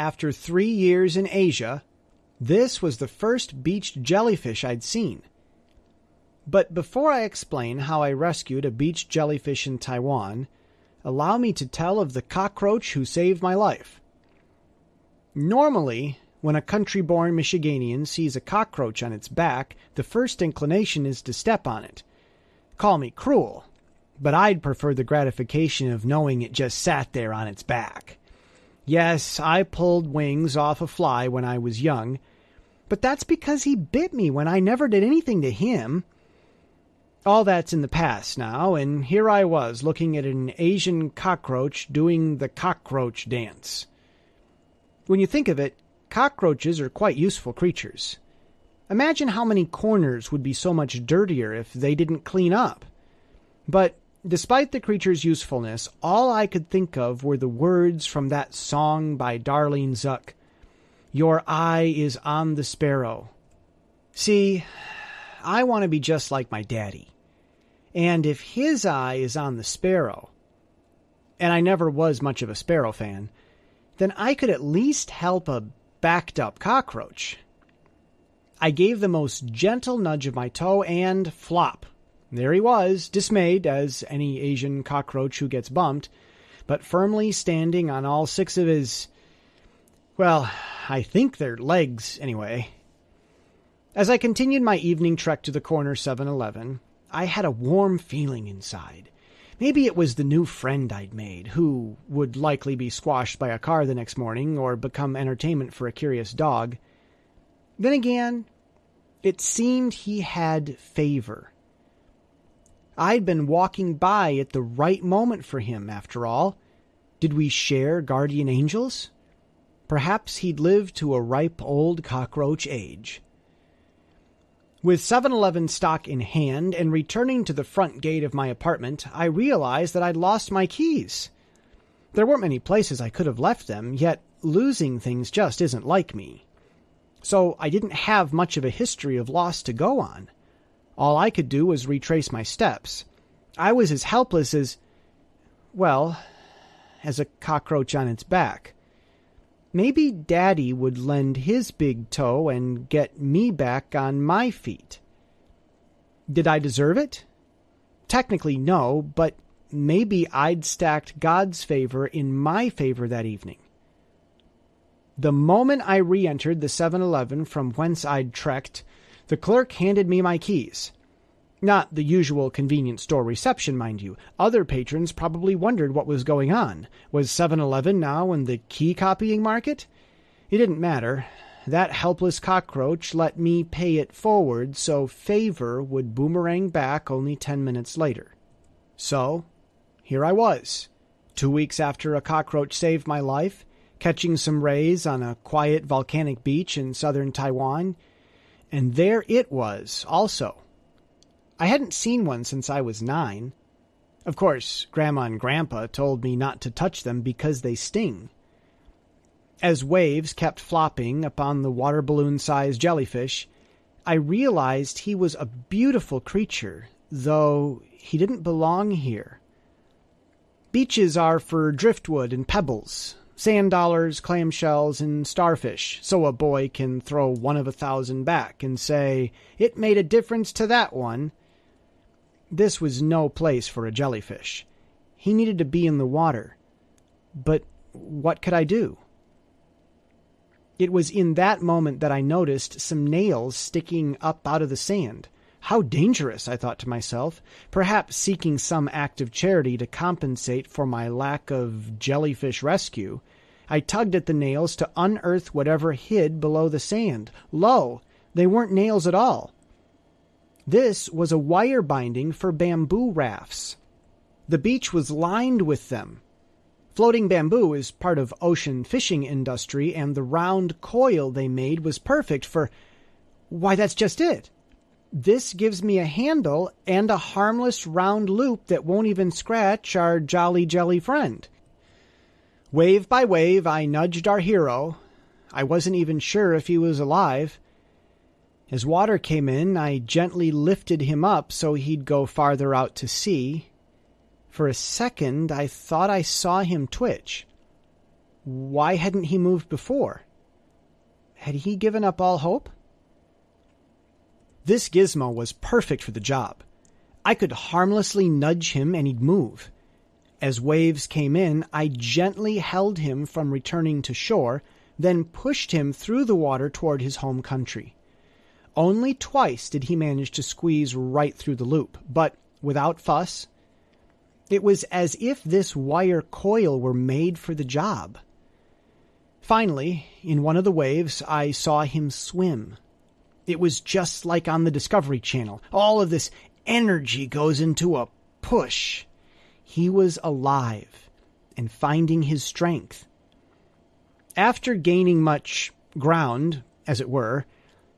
after three years in Asia, this was the first beached jellyfish I'd seen. But before I explain how I rescued a beached jellyfish in Taiwan, allow me to tell of the cockroach who saved my life. Normally, when a country born Michiganian sees a cockroach on its back, the first inclination is to step on it. Call me cruel, but I'd prefer the gratification of knowing it just sat there on its back. Yes, I pulled wings off a fly when I was young, but that's because he bit me when I never did anything to him. All that's in the past now, and here I was looking at an Asian cockroach doing the cockroach dance. When you think of it, cockroaches are quite useful creatures. Imagine how many corners would be so much dirtier if they didn't clean up. But despite the creature's usefulness, all I could think of were the words from that song by Darlene Zschech Your eye is on the sparrow. See, I want to be just like my daddy. And if his eye is on the sparrow, and I never was much of a sparrow fan, then I could at least help a backed up cockroach. I gave the most gentle nudge of my toe and flop. There he was, dismayed, as any Asian cockroach who gets bumped, but firmly standing on all six of his. Well, I think they're legs, anyway. As I continued my evening trek to the corner 7 Eleven, I had a warm feeling inside. Maybe it was the new friend I'd made, who would likely be squashed by a car the next morning or become entertainment for a curious dog. Then again, it seemed he had favor. I'd been walking by at the right moment for him, after all. Did we share guardian angels? Perhaps he'd lived to a ripe old cockroach age. With 7 Eleven stock in hand and returning to the front gate of my apartment, I realized that I'd lost my keys. There weren't many places I could have left them, yet losing things just isn't like me. So I didn't have much of a history of loss to go on. All I could do was retrace my steps. I was as helpless as, well, as a cockroach on its back. Maybe Daddy would lend his big toe and get me back on my feet. Did I deserve it? Technically, no, but maybe I'd stacked God's favor in my favor that evening. The moment I re entered the 7 Eleven from whence I'd trekked, the clerk handed me my keys. Not the usual convenience store reception, mind you. Other patrons probably wondered what was going on. Was 7 Eleven now in the key copying market? It didn't matter. That helpless cockroach let me pay it forward so favor would boomerang back only ten minutes later. So, here I was, two weeks after a cockroach saved my life, catching some rays on a quiet volcanic beach in southern Taiwan, and there it was, also, I hadn't seen one since I was nine. Of course, Grandma and Grandpa told me not to touch them because they sting. As waves kept flopping upon the water balloon sized jellyfish, I realized he was a beautiful creature, though he didn't belong here. Beaches are for driftwood and pebbles, sand dollars, clamshells, and starfish, so a boy can throw one of a thousand back and say, It made a difference to that one, this was no place for a jellyfish. He needed to be in the water. But what could I do? It was in that moment that I noticed some nails sticking up out of the sand. How dangerous, I thought to myself, perhaps seeking some act of charity to compensate for my lack of jellyfish rescue. I tugged at the nails to unearth whatever hid below the sand. Lo, they weren't nails at all. This was a wire binding for bamboo rafts. The beach was lined with them. Floating bamboo is part of ocean fishing industry, and the round coil they made was perfect for. Why, that's just it. This gives me a handle and a harmless round loop that won't even scratch our jolly jelly friend. Wave by wave, I nudged our hero. I wasn't even sure if he was alive. As water came in, I gently lifted him up so he'd go farther out to sea. For a second, I thought I saw him twitch. Why hadn't he moved before? Had he given up all hope? This gizmo was perfect for the job. I could harmlessly nudge him and he'd move. As waves came in, I gently held him from returning to shore, then pushed him through the water toward his home country. Only twice did he manage to squeeze right through the loop, but without fuss. It was as if this wire coil were made for the job. Finally, in one of the waves, I saw him swim. It was just like on the Discovery Channel. All of this energy goes into a push. He was alive and finding his strength. After gaining much ground, as it were,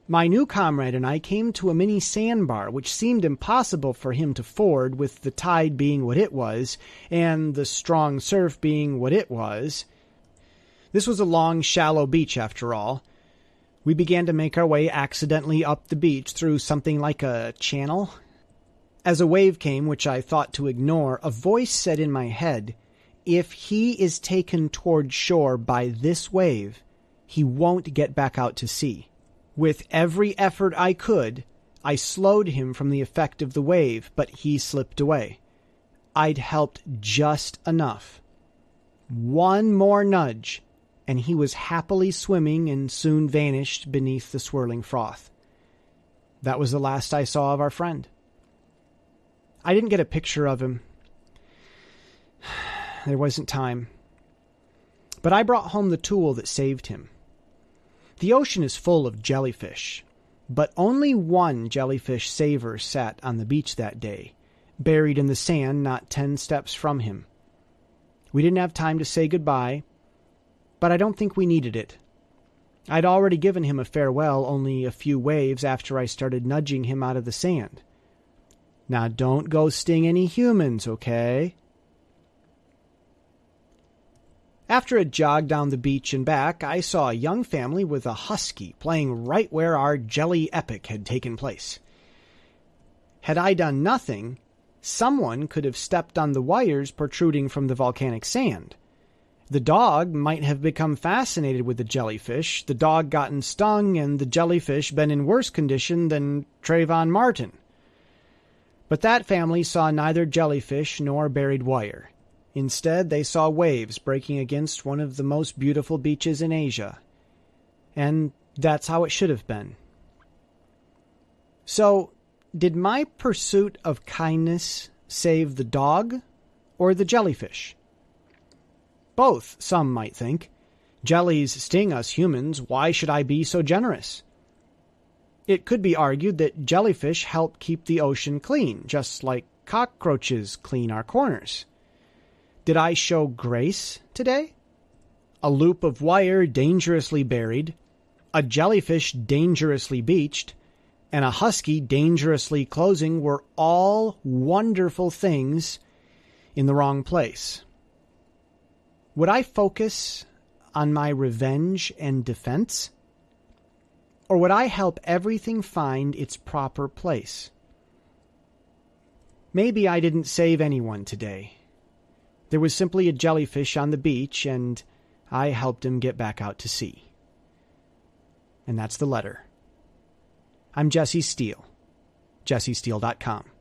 my new comrade and I came to a mini sandbar which seemed impossible for him to ford with the tide being what it was and the strong surf being what it was. This was a long, shallow beach after all. We began to make our way accidentally up the beach through something like a channel, as a wave came, which I thought to ignore, a voice said in my head, If he is taken toward shore by this wave, he won't get back out to sea. With every effort I could, I slowed him from the effect of the wave, but he slipped away. I'd helped just enough. One more nudge, and he was happily swimming and soon vanished beneath the swirling froth. That was the last I saw of our friend. I didn't get a picture of him. There wasn't time. But I brought home the tool that saved him. The ocean is full of jellyfish, but only one jellyfish saver sat on the beach that day, buried in the sand not ten steps from him. We didn't have time to say goodbye, but I don't think we needed it. I'd already given him a farewell only a few waves after I started nudging him out of the sand. Now don't go sting any humans, okay? After a jog down the beach and back, I saw a young family with a husky playing right where our jelly epic had taken place. Had I done nothing, someone could have stepped on the wires protruding from the volcanic sand. The dog might have become fascinated with the jellyfish, the dog gotten stung, and the jellyfish been in worse condition than Trayvon Martin. But that family saw neither jellyfish nor buried wire. Instead, they saw waves breaking against one of the most beautiful beaches in Asia. And that's how it should have been. So, did my pursuit of kindness save the dog or the jellyfish? Both, some might think. Jellies sting us humans. Why should I be so generous? It could be argued that jellyfish help keep the ocean clean, just like cockroaches clean our corners. Did I show grace today? A loop of wire dangerously buried, a jellyfish dangerously beached, and a husky dangerously closing were all wonderful things in the wrong place. Would I focus on my revenge and defense? Or would I help everything find its proper place? Maybe I didn't save anyone today. There was simply a jellyfish on the beach, and I helped him get back out to sea. And that's the letter. I'm Jesse Steele. JesseSteele.com.